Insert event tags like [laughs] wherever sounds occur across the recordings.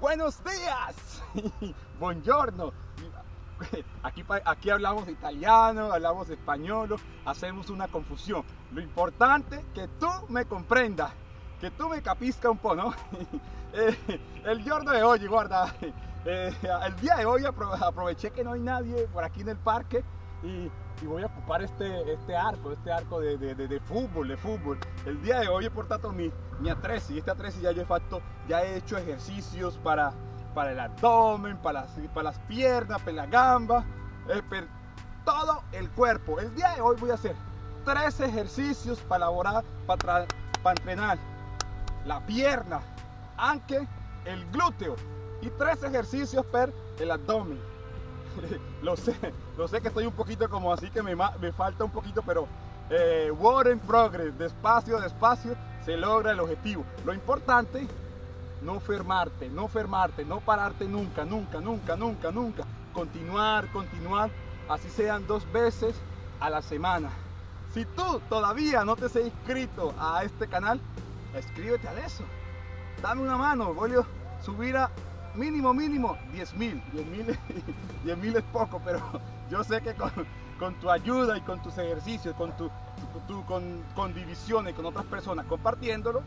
Buenos días. [laughs] Buongiorno. [laughs] Aquí, aquí hablamos italiano, hablamos español, hacemos una confusión. Lo importante que tú me comprendas, que tú me capisca un poco, ¿no? [laughs] Eh, el giorno de hoy, guarda, eh, el día de hoy aproveché que no hay nadie por aquí en el parque y, voy a ocupar este, este arco, este arco de, de, fútbol, de fútbol. El día de hoy he portado mi, mi atresi, este atresi ya yo he, fatto, ya he hecho ejercicios para para el abdomen, para las, para las piernas, para la gamba, eh, para todo el cuerpo. El día de hoy voy a hacer tres ejercicios para elaborar, para, para entrenar la pierna, aunque el glúteo y tres ejercicios para el abdomen. [laughs] lo sé, lo sé que estoy un poquito como así que me, me falta un poquito, pero eh, in progress, despacio, despacio, se logra el objetivo. Lo importante no fermarte, no fermarte, no pararte nunca, nunca, nunca, nunca, nunca. Continuar, continuar, así sean dos veces a la semana. Si tú todavía no te has inscrito a este canal, escríbete a eso. Dame una mano, voy a subir a mínimo, mínimo 10 mil. 10 [laughs] mil es poco, pero [laughs] yo sé que con, tu ayuda y con tus ejercicios, con, tu, con, con divisiones con otras personas, compartiéndolo,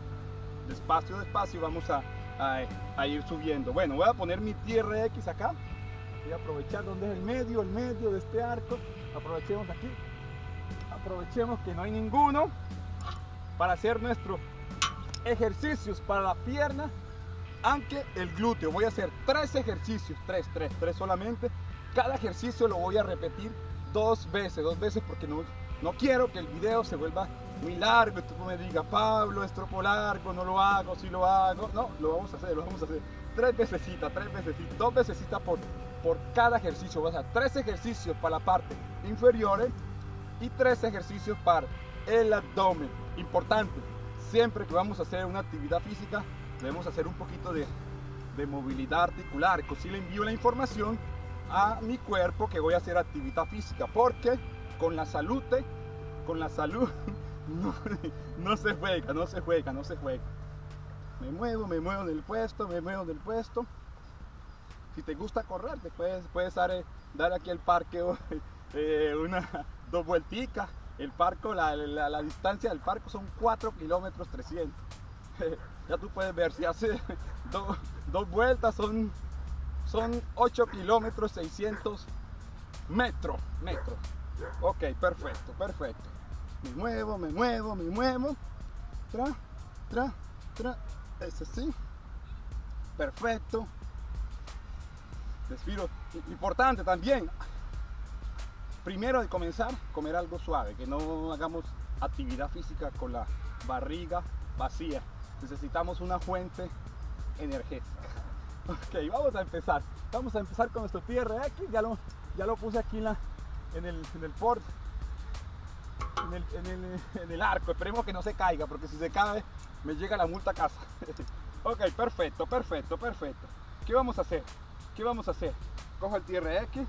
despacio, despacio, vamos a, a, ir subiendo. Bueno, voy a poner mi TRX acá. Voy a aprovechar donde es el medio, el medio de este arco. Aprovechemos aquí. Aprovechemos que no hay ninguno para hacer nuestros ejercicios para la pierna, aunque el glúteo. Voy a hacer tres ejercicios, tres, tres, tres solamente. Cada ejercicio lo voy a repetir dos veces, dos veces porque no, no quiero que el video se vuelva muy largo tú me digas, Pablo, es tropo largo, no lo hago, si lo hago. No, lo vamos a hacer, lo vamos a hacer. Tres veces, tres veces, dos veces por, por cada ejercicio. Vas a tres ejercicios para la parte inferior y tres ejercicios para el abdomen. Importante, siempre que vamos a hacer una actividad física, debemos hacer un poquito de, de movilidad articular. Así le envío la información a mi cuerpo que voy a hacer actividad física, porque con la salud, con la salud [laughs] no, se juega, no se juega, no se juega. Me muevo, me muevo del puesto, me muevo del puesto. Si te gusta correr, te puedes, puedes dar, eh, dar aquí el parque [laughs] eh, una, dos vuelticas. El parco, la, la, distancia del parque son 4 kilómetros 300. [laughs] ya tú puedes ver, si hace [laughs] dos vueltas son, son 8 kilómetros 600 metros. metros. Ok, perfecto, perfecto. Me muevo, me muevo, me muevo, tra, tra, tra, es así, perfecto, respiro, importante también, primero de comenzar, comer algo suave, que no hagamos actividad física con la barriga vacía, necesitamos una fuente energética. [laughs] Ok, vamos a empezar. Vamos a empezar con nuestro TRX. Ya lo, ya lo puse aquí en, la, en el, en el port en el, arco. Esperemos que no se caiga, porque si se cae, me llega la multa a casa. [laughs] ok, perfecto, perfecto, perfecto. ¿Qué vamos a hacer? ¿Qué vamos a hacer? Cojo el TRX,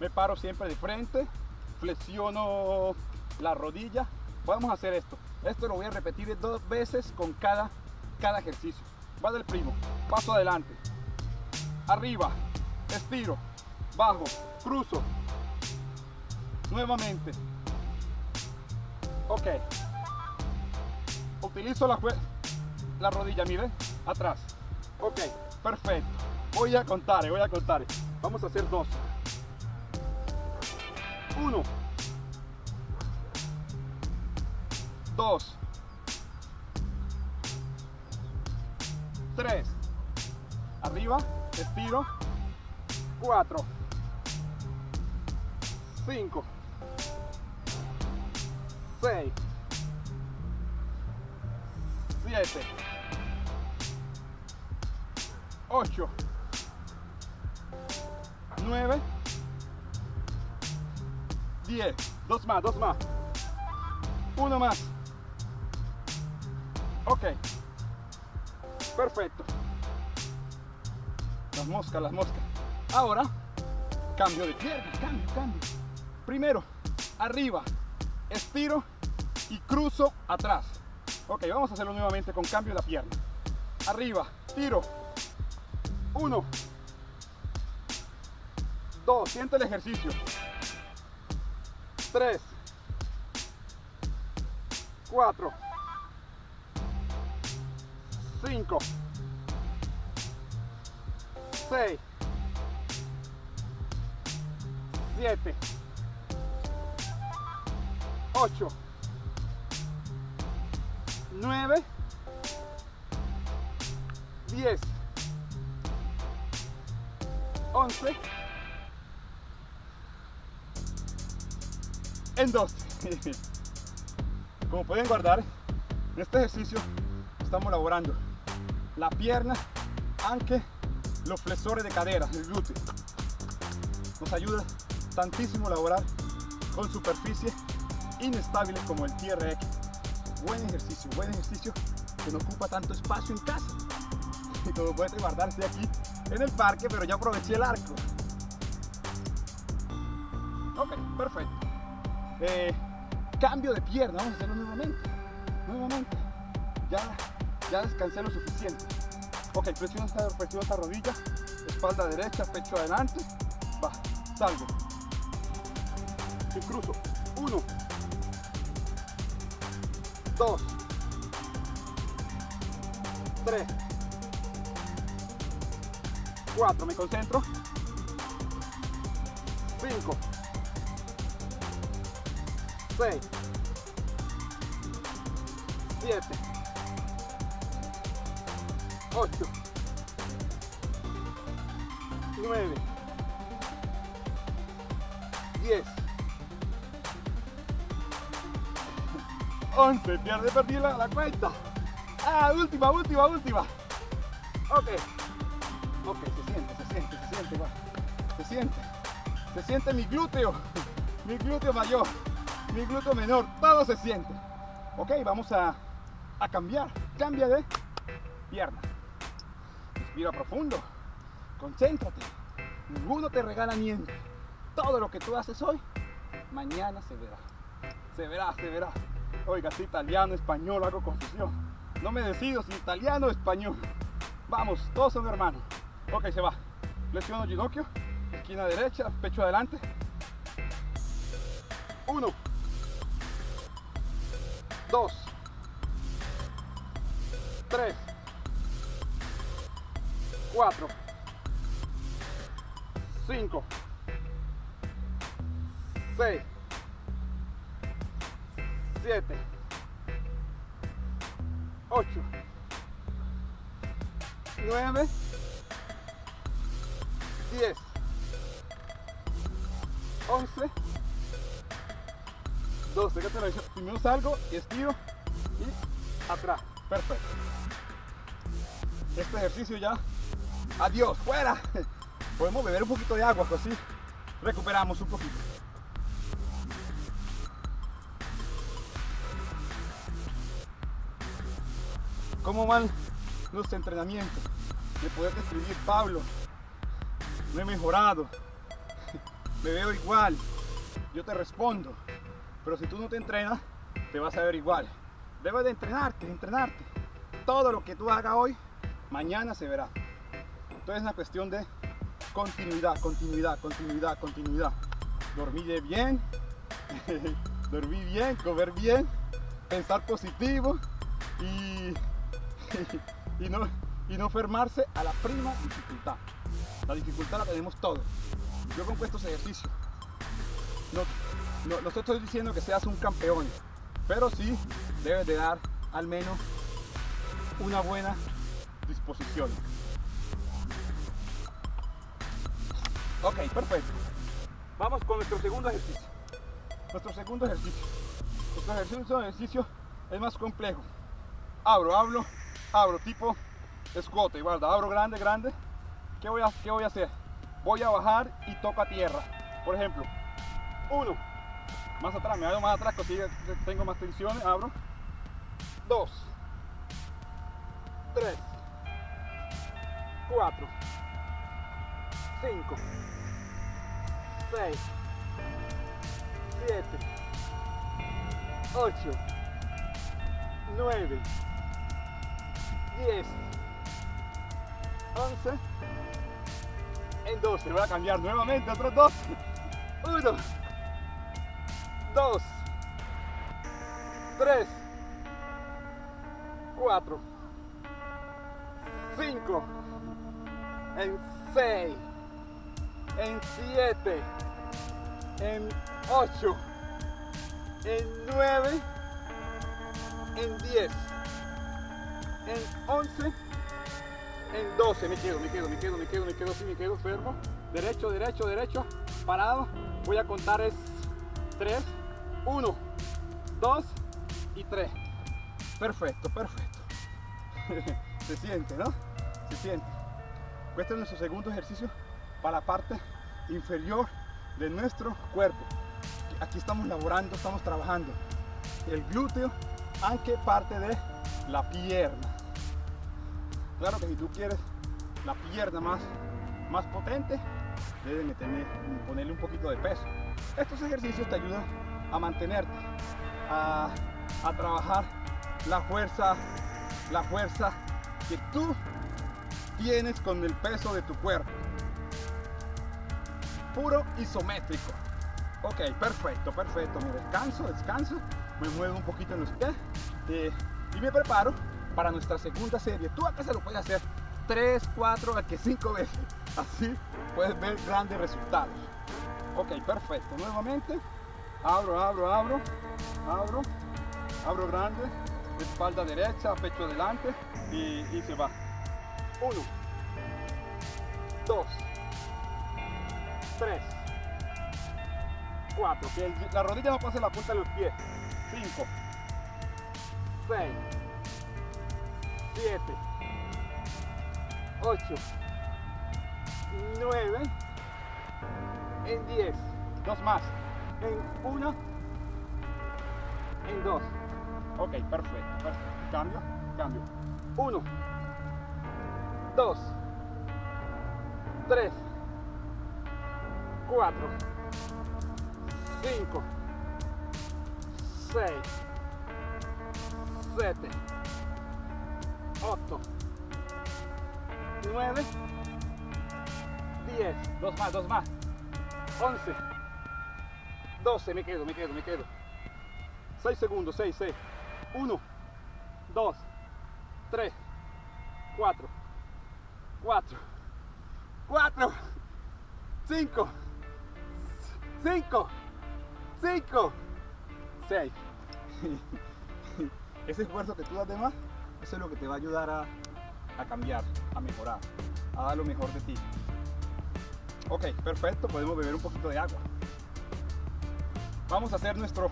me paro siempre de frente, flexiono la rodilla. Vamos a hacer esto. Esto lo voy a repetir dos veces con cada, cada ejercicio. Va del primo, paso adelante, arriba, estiro, bajo, cruzo, nuevamente, Ok. Utilizo la, la rodilla, mire, atrás. Ok, perfecto. Voy a contar, voy a contar. Vamos a hacer dos. Uno. Dos. Tres. Arriba, estiro. Cuatro. Cinco. 6 7 8 9 10 dos más, dos más uno más ok perfecto las moscas, las moscas ahora cambio de pierna, cambio, cambio primero arriba estiro y cruzo atrás. Ok, vamos a hacerlo nuevamente con cambio de la pierna. Arriba, tiro, Uno. Dos. Siente el ejercicio. Tres. Cuatro. Cinco. Seis. Siete. Ocho. Nueve. Diez. 11 en 2 [laughs] como pueden guardar en este ejercicio estamos elaborando la pierna aunque los flexores de cadera el glúteo nos ayuda tantísimo a elaborar con superficies inestables como el TRX buen ejercicio buen ejercicio que no ocupa tanto espacio en casa [laughs] y como pueden guardar estoy aquí en el parque, pero ya aproveché el arco. Ok, perfecto. Eh, cambio de pierna, vamos a hacerlo nuevamente. Nuevamente. Ya, ya descansé lo suficiente. Ok, presiona esta, esta rodilla, espalda derecha, pecho adelante. Va, salgo. Y cruzo. Uno. Dos. Tres. 4, me concentro. 5, 6, 7, 8, 9, 10, 11, pierde, perdí la, la cuenta. Ah, última, última, última. Ok. Ok, se siente, se siente, se siente, va. Se siente. Se siente mi glúteo. [laughs] Mi glúteo mayor. Mi glúteo menor. Todo se siente. Ok, vamos a, a cambiar. Cambia de pierna. Respira profundo. Concéntrate. Ninguno te regala niente. Todo lo que tú haces hoy, mañana se verá. Se verá, se verá. Oiga, si italiano, español, hago confusión. No me decido si italiano o español. Vamos, todos son hermanos. Ok, se va. Flexiono ginocchio, esquina derecha, pecho adelante. Uno. Dos. Tres. Cuatro. Cinco. Seis. Siete. Ocho. Nueve. 10, 11, 12. Primero salgo y estiro y atrás. Perfecto. Este ejercicio ya. Adiós, fuera. [laughs] Podemos beber un poquito de agua, así recuperamos un poquito. ¿Cómo van los entrenamientos? ¿Me puedes describir, Pablo? no he mejorado, [laughs] me veo igual, yo te respondo. Pero si tú no te entrenas, te vas a ver igual. Debes de entrenarte, entrenarte. Todo lo que tú hagas hoy, mañana se verá. Entonces es una cuestión de continuidad, continuidad, continuidad, continuidad. Dormir bien, [laughs] dormir bien, comer bien, pensar positivo y, [laughs] y, no, y no enfermarse a la prima dificultad. La dificultad la tenemos todos. Yo con estos ejercicios. No, no, estoy diciendo que seas un campeón, pero sí debes de dar al menos una buena disposición. Ok, perfecto. Vamos con nuestro segundo ejercicio. Nuestro segundo ejercicio. Nuestro segundo ejercicio es más complejo. Abro, abro, abro, tipo escote, guarda, abro grande, grande, ¿Qué voy, a, ¿Qué voy a hacer? Voy a bajar y toco a tierra. Por ejemplo, uno, más atrás, me hago más atrás, así tengo más tensiones, abro. Dos, tres, cuatro, cinco, seis, siete, ocho, nueve, diez, 11, en 12. Voy a cambiar nuevamente otros dos. 1, 2, 3, 4, 5, en 6, en 7, en 8, en 9, en 10, en 11, en 12. Me quedo, me quedo, me quedo, me quedo, me quedo, sí, me quedo fermo. Derecho, derecho, derecho, parado. Voy a contar es 3, 1, 2 y 3. Perfecto, perfecto. [laughs] Se siente, ¿no? Se siente. Es nuestro segundo ejercicio para la parte inferior de nuestro cuerpo. Aquí estamos laborando, estamos trabajando el glúteo, aunque parte de la pierna. Claro que si tú quieres la pierna más, más potente, debes tener, ponerle un poquito de peso. Estos ejercicios te ayudan a mantenerte, a, a trabajar la fuerza, la fuerza que tú tienes con el peso de tu cuerpo. Puro isométrico. Ok, perfecto, perfecto. Me descanso, descanso. Me muevo un poquito en los pies. Eh, y me preparo para nuestra segunda serie. Tú acá se lo puedes hacer 3, 4, que 5 veces. Así puedes ver grandes resultados. Ok, perfecto. Nuevamente. Abro, abro, abro. Abro. Abro grande. Espalda derecha, pecho delante. Y, y se va. 1, 2, 3, 4. Que la rodilla no pase la punta de los pies. 5, 6, 7, 8, 9, en 10. Dos más. En 1, en 2. Ok, perfecto. Cambio, cambio. 1, 2, 3, 4, 5, 6, 7, 8, 9, 10, dos más, dos más, 11, 12, me quedo, me quedo, me quedo, 6 segundos, 6, 6, 1, 2, 3, 4, 4, 4, 5, 5, 5, 6. Ese esfuerzo que tú das de más, eso es lo que te va a ayudar a, a cambiar, a mejorar, a dar lo mejor de ti. Ok, perfecto, podemos beber un poquito de agua. Vamos a hacer nuestro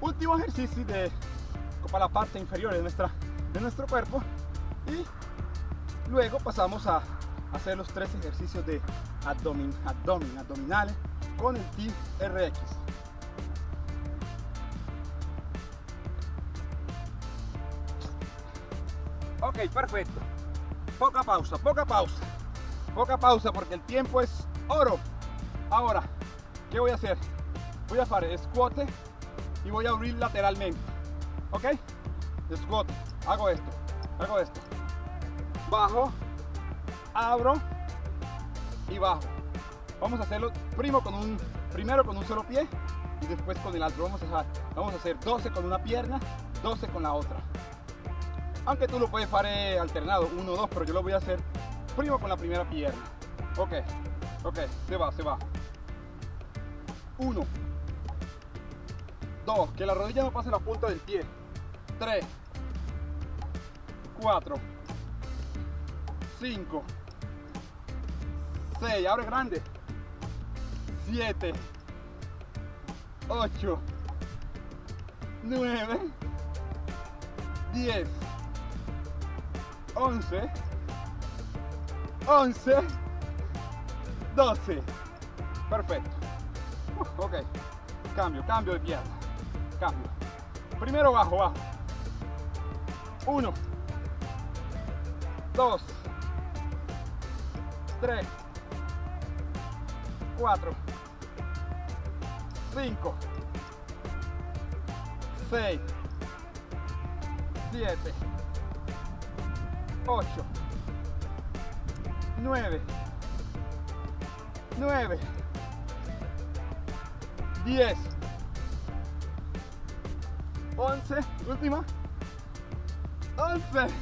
último ejercicio de, para la parte inferior de, nuestra, de nuestro cuerpo y luego pasamos a hacer los tres ejercicios de abdomen, abdomen, abdominales con el TRX. Ok, perfecto. Poca pausa, poca pausa. Poca pausa porque el tiempo es oro. Ahora, ¿qué voy a hacer? Voy a hacer squat y voy a abrir lateralmente. ¿Ok? Squat. Hago esto. Hago esto. Bajo. Abro. Y bajo. Vamos a hacerlo primero con un, primero con un solo pie y después con el otro. Vamos a, dejar, vamos a hacer 12 con una pierna, 12 con la otra. Aunque tú lo puedes hacer alternado, 1, 2, pero yo lo voy a hacer primero con la primera pierna. Ok, ok, se va, se va. 1, 2, que la rodilla no pase la punta del pie. 3, 4, 5, 6, abre grande. 7, 8, 9, 10, 11, 11, 12. Perfecto. Uh, ok. Cambio, cambio de pierna. Cambio. Primero bajo, bajo. 1, 2, 3, 4, 5, 6, 7, 8, 9, 9, 10, 11, última, 11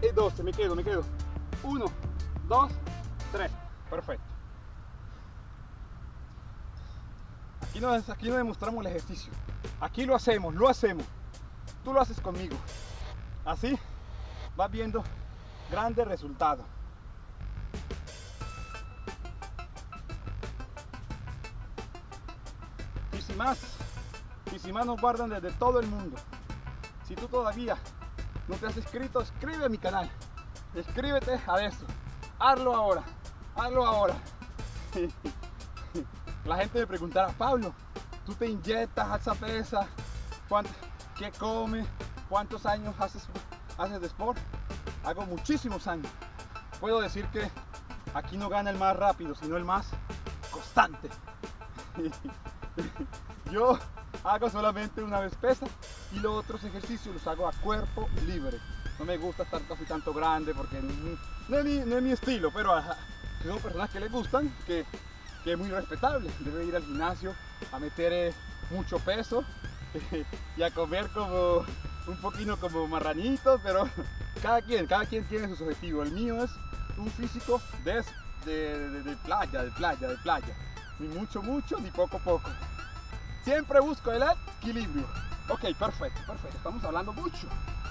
y 12, me quedo, me quedo, 1, 2, 3, perfecto. Aquí no, aquí no demostramos el ejercicio, aquí lo hacemos, lo hacemos, tú lo haces conmigo, así vas viendo grandes resultados. Y si más, y si más nos guardan desde todo el mundo. Si tú todavía no te has inscrito, escribe a mi canal. Escríbete a eso. Hazlo ahora. Hazlo ahora. [laughs] La gente me preguntará, Pablo, ¿tú te inyectas esa pesa? ¿Qué comes? ¿Cuántos años haces, haces de sport? hago muchísimos años. Puedo decir que aquí no gana el más rápido, sino el más constante. [laughs] Yo hago solamente una vez pesa y los otros ejercicios los hago a cuerpo libre. No me gusta estar casi tanto grande porque no es mi, estilo, pero son personas que les gustan, que, es muy respetable. Debe ir al gimnasio a meter eh, mucho peso [laughs] y a comer como un poquito como marranito, pero cada quien, cada quien tiene sus objetivos. El mío es un físico de, de, playa, de playa, de playa. Ni mucho, mucho, ni poco, poco. Siempre busco el equilibrio. Ok, perfecto, perfecto. Estamos hablando mucho,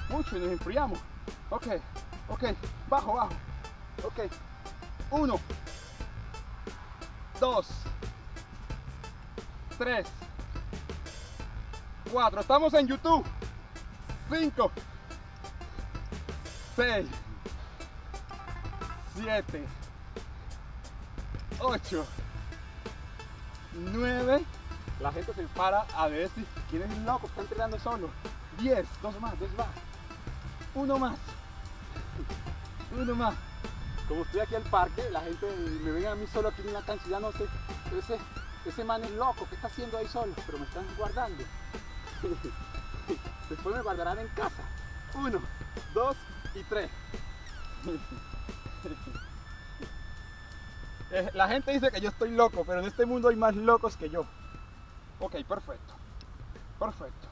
mucho y nos enfriamos. Ok, ok, bajo, bajo. Ok, uno, dos, tres, cuatro. Estamos en YouTube. Cinco. 6, 7, 8, 9. La gente se para a ver si quién es loco, está entrenando solo. 10, dos más, dos más. Uno más. Uno más. Como estoy aquí al parque, la gente me ven a mí solo aquí en la cancha, ya no sé. Ese, ese man es loco, ¿qué está haciendo ahí solo? Pero me están guardando. [laughs] Después me guardarán en casa. Uno, dos, y tres. [laughs] Eh, la gente dice que yo estoy loco, pero en este mundo hay más locos que yo. Ok, perfecto. Perfecto.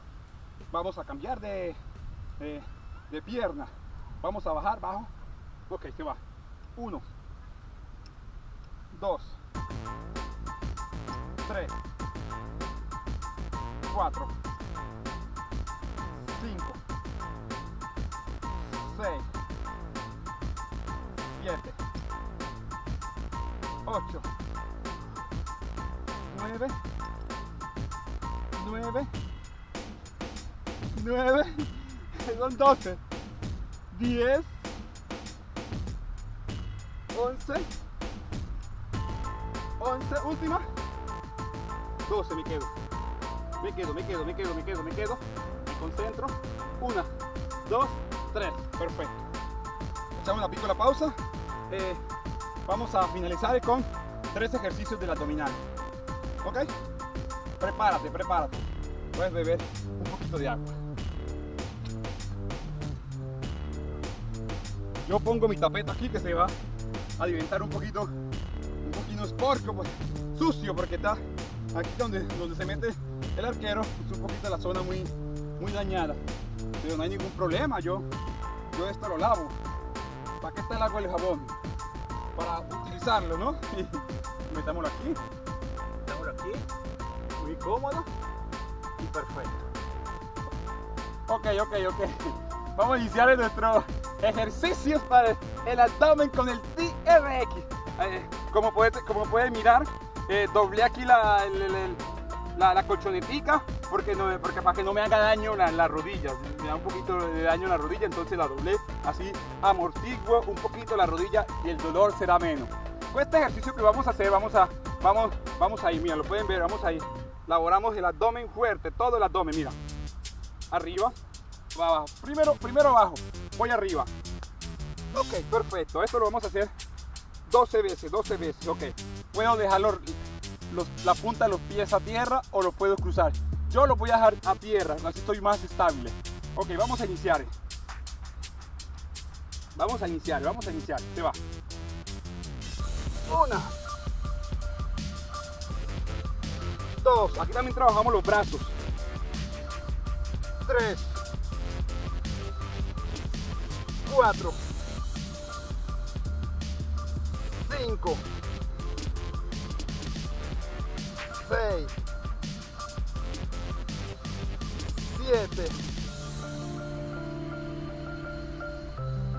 Vamos a cambiar de, de, pierna. Vamos a bajar, bajo. Ok, se va. Uno. Dos. Tres. Cuatro. Cinco. 6, 7, 8, 9, 9, 9, son 12, 10, 11, 11, última, 12 me quedo, me quedo, me quedo, me quedo, me quedo, me quedo, me concentro, 1, 2, 3, perfecto. Echamos la pico la pausa. Eh, vamos a finalizar con tres ejercicios del abdominal. ¿Ok? Prepárate, prepárate. Puedes beber un poquito de agua. Yo pongo mi tapete aquí que se va a alimentar un poquito, un poquito esporco, pues, sucio, porque está aquí donde, donde se mete el arquero, es un poquito la zona muy, muy dañada. Pero no hay ningún problema, yo yo esto lo lavo. ¿Para qué está el agua y el jabón? Para utilizarlo, ¿no? [laughs] metámoslo aquí, metámoslo aquí, muy cómodo y perfecto. Ok, ok, ok. Vamos a iniciar nuestro ejercicio para el abdomen con el TRX. Como pueden como puede mirar, eh, doblé aquí la, la, la colchonetica porque, no, porque para que no me haga daño la, la rodilla, me da un poquito de daño la rodilla, entonces la doblé, así amortiguo un poquito la rodilla y el dolor será menos. Con este ejercicio que vamos a hacer, vamos a, vamos, vamos ahí, mira, lo pueden ver, vamos ahí. Laboramos el abdomen fuerte, todo el abdomen, mira. Arriba, abajo. Primero, primero abajo, voy arriba. Ok, perfecto, esto lo vamos a hacer 12 veces, 12 veces, ok. Puedo dejarlo la punta de los pies a tierra o lo puedo cruzar. Yo lo voy a dejar a tierra, así estoy más estable. Ok, vamos a iniciar. Vamos a iniciar, vamos a iniciar. Se va. Una. Dos. Aquí también trabajamos los brazos. Tres. Cuatro. Cinco. Seis. Siete.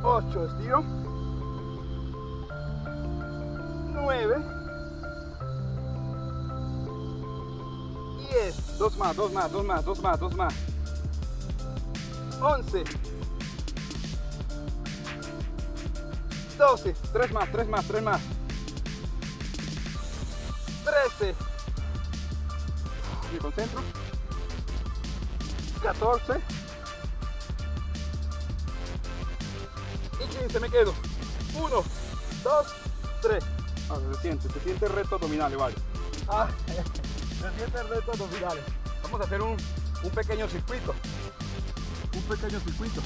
8, estiro. 9. 10. Dos más, dos más, dos más, dos más, dos más. 11. 12. Tres más, tres más, tres más. 13. Me concentro. 14. y 15 me quedo 1 2 3 se siente se siente el reto abdominales vale ah, [laughs] se siente el reto abdominales vamos a hacer un, un pequeño circuito un pequeño circuito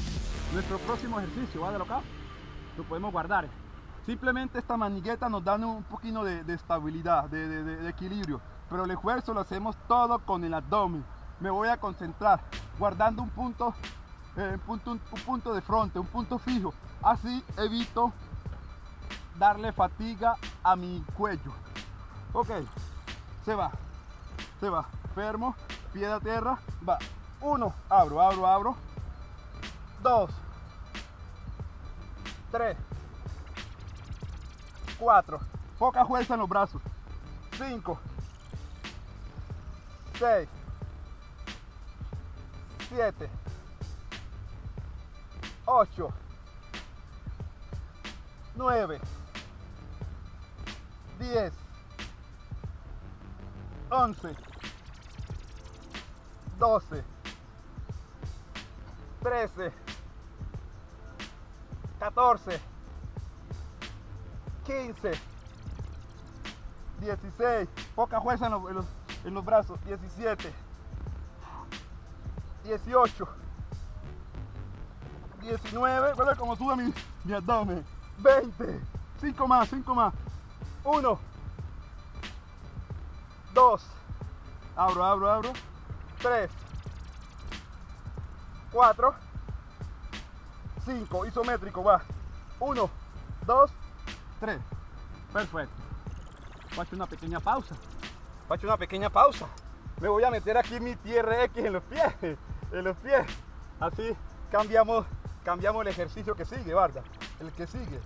nuestro próximo ejercicio vale acá lo podemos guardar simplemente esta manigueta nos da un poquito de, de estabilidad de, equilibrio pero el esfuerzo lo hacemos todo con el abdomen me voy a concentrar guardando un punto eh, punto, un, punto de frente, un punto fijo. Así evito darle fatiga a mi cuello. Ok, se va, se va. Fermo, pie a tierra, va. Uno, abro, abro, abro. Dos, tres, cuatro. Poca fuerza en los brazos. Cinco, seis, siete, 8, 9, 10, 11, 12, 13, 14, 15, 16, poca fuerza en los, brazos, 17, 18, 19, ¿verdad? Como sube mi abdomen. 20, 5 más, 5 más. 1, 2, abro, abro, abro. 3, 4, 5, isométrico, va. 1, 2, 3. Perfecto. Facho una pequeña pausa. Facho una pequeña pausa. Me voy a meter aquí mi TRX en los pies. [laughs] En los pies. Así cambiamos cambiamos el ejercicio que sigue, Vargas. El que sigue.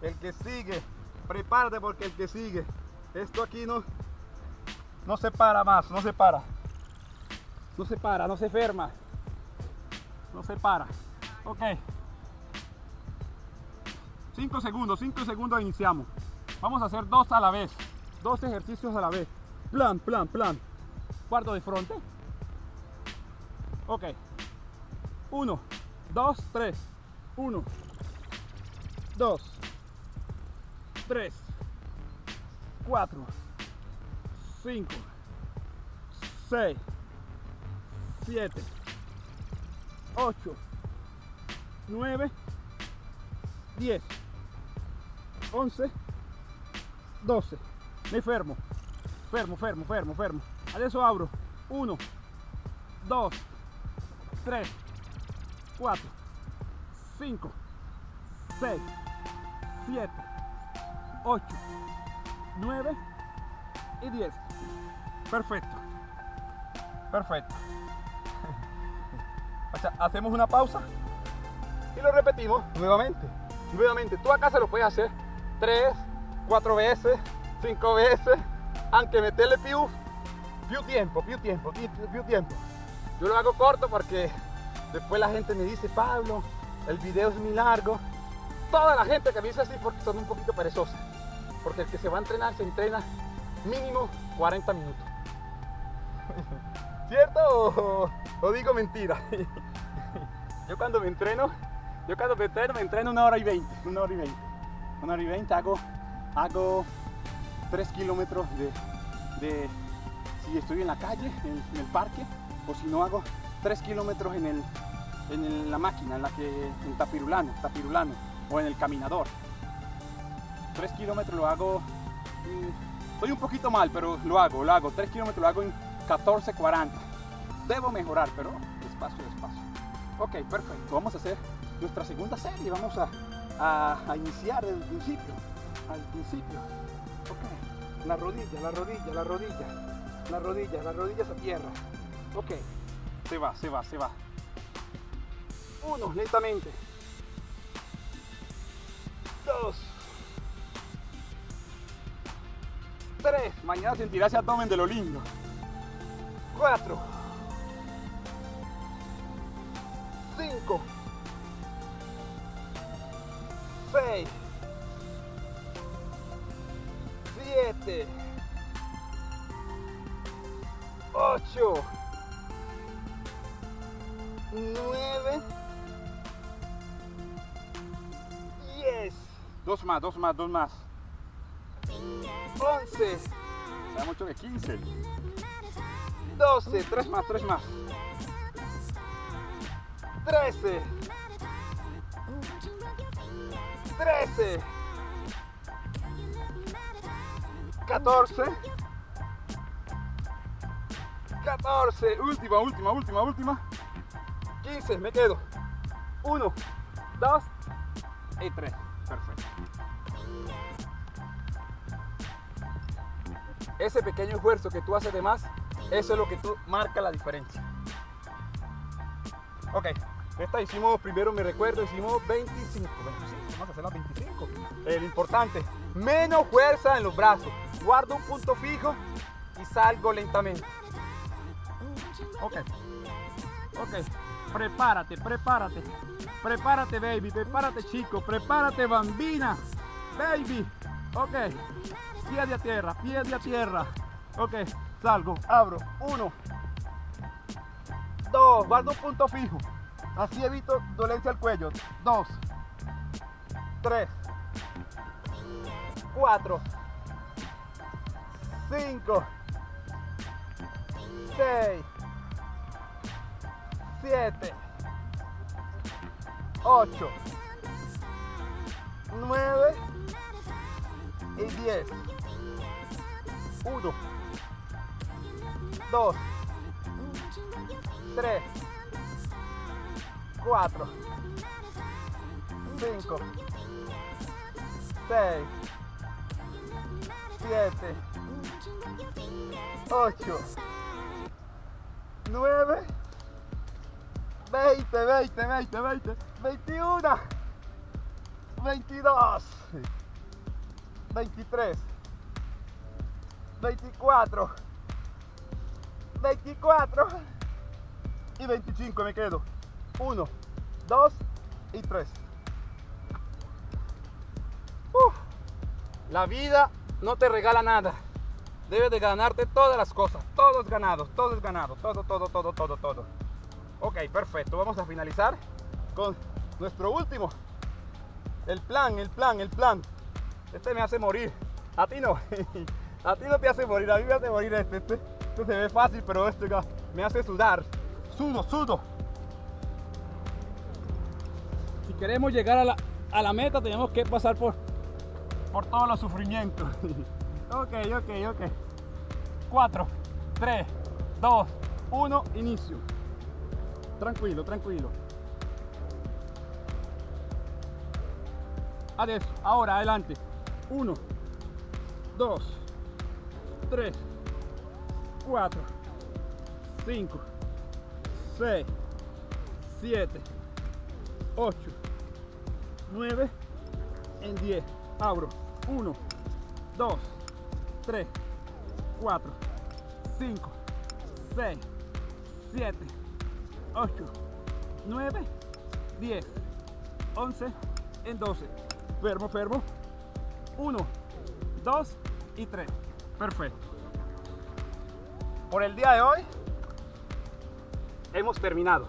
El que sigue. Prepárate porque el que sigue. Esto aquí no, no se para más, no se para. No se para, no se ferma. No se para. Ok. 5 segundos, 5 segundos iniciamos. Vamos a hacer dos a la vez. Dos ejercicios a la vez. Plan, plan, plan. Cuarto de frente. Ok. 1, 2, 3, 1, 2, 3, 4, 5, 6, 7, 8, 9, 10, 11, 12. Me fermo, fermo, fermo, fermo, fermo. Adesso abro 1, 2, 3, 4, 5, 6, 7, 8, 9 y 10. Perfecto. Perfecto. Hacemos una pausa y lo repetimos nuevamente. Nuevamente, tú acá se lo puedes hacer 3, 4 veces, 5 veces, aunque meterle più, più tiempo, più tiempo, più tiempo. Yo lo hago corto porque Después la gente me dice, Pablo, el video es muy largo. Toda la gente que me dice así porque son un poquito perezosas. Porque el que se va a entrenar se entrena mínimo 40 minutos. [laughs] ¿Cierto o, digo mentira? [laughs] yo cuando me entreno, yo cuando me entreno, me entreno una hora y 20, una hora y 20. Una hora y 20 hago, hago 3 kilómetros de, si estoy en la calle, en, en el parque, o si no hago 3 kilómetros en el, en la máquina, en la que en tapirulano, tapirulano o en el caminador. 3 kilómetros lo hago, mm, estoy un poquito mal, pero lo hago, lo hago. 3 kilómetros lo hago en 14.40. Debo mejorar, pero despacio, despacio. Ok, perfecto. Vamos a hacer nuestra segunda serie. Vamos a, a, iniciar desde el principio. Al principio. Ok. La rodilla, la rodilla, la rodilla. La rodilla, las rodillas a tierra. Ok. Se va, se va, se va. Uno, lentamente. Dos. Tres. Mañana sentirás ese abdomen de lo lindo. Cuatro. 6, 7, 8, 9, 10. Dos más, dos más, dos más. 11. da mucho de 15. 12, 3 más, 3 más. 13. Trece. Catorce. 14, última, última, última, última. 15, me quedo. 1, 2 y 3. Perfecto. Ese pequeño esfuerzo que tú haces de más, eso es lo que tú marca la diferencia. Ok, esta hicimos, primero me recuerdo, hicimos 25, 25, vamos a hacer las 25. El importante, menos fuerza en los brazos. Guardo un punto fijo y salgo lentamente. Ok. Ok. Prepárate, prepárate. Prepárate, baby. Prepárate, chico. Prepárate, bambina. Baby. Ok. Pie de a tierra, pie de a tierra. Ok. Salgo, abro. Uno. Dos. Guardo un punto fijo. Así evito dolencia al cuello. Dos. Tres. Cuatro. Cinco. Seis. 7, 8, 9 y 10. 1, 2, 3, 4, 5, 6, 7, 8, 9 20, 20, 20, 20, 21, 22, 23, 24, 24 y 25 me quedo. 1, 2 y 3. La vida no te regala nada. Debes de ganarte todas las cosas. Todo es ganado, todo es ganado. Todo, todo, todo, todo, todo. Ok, perfecto. Vamos a finalizar con nuestro último. El plan, el plan, el plan. Este me hace morir. A ti no. [laughs] A ti no te hace morir. A mí me hace morir este. Este, este se ve fácil, pero este me hace sudar. Sudo, sudo. Si queremos llegar a la, a la meta, tenemos que pasar por, por todos los sufrimientos. [laughs] ok, ok, ok. 4, 3, 2, 1, inicio. Tranquilo, tranquilo. Adesso, ahora adelante. 1, 2, 3, 4, 5, 6, 7, 8, 9, en 10. Abro. 1, 2, 3, 4, 5, 6, 7, 8, 9, 10, 11, en 12. Fermo, fermo. 1, 2 y 3. Perfecto. Por el día de hoy hemos terminado.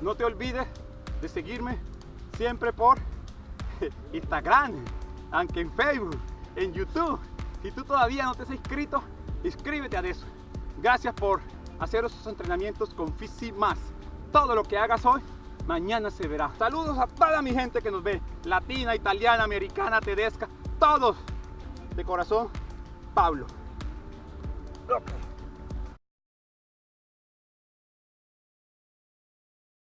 No te olvides de seguirme siempre por [laughs] Instagram, aunque en Facebook, en YouTube. Si tú todavía no te has inscrito, inscríbete a eso. Gracias por hacer esos entrenamientos con Fisi Más. todo lo que hagas hoy, mañana se verá. Saludos a toda mi gente que nos ve, latina, italiana, americana, tedesca, todos. De corazón, Pablo.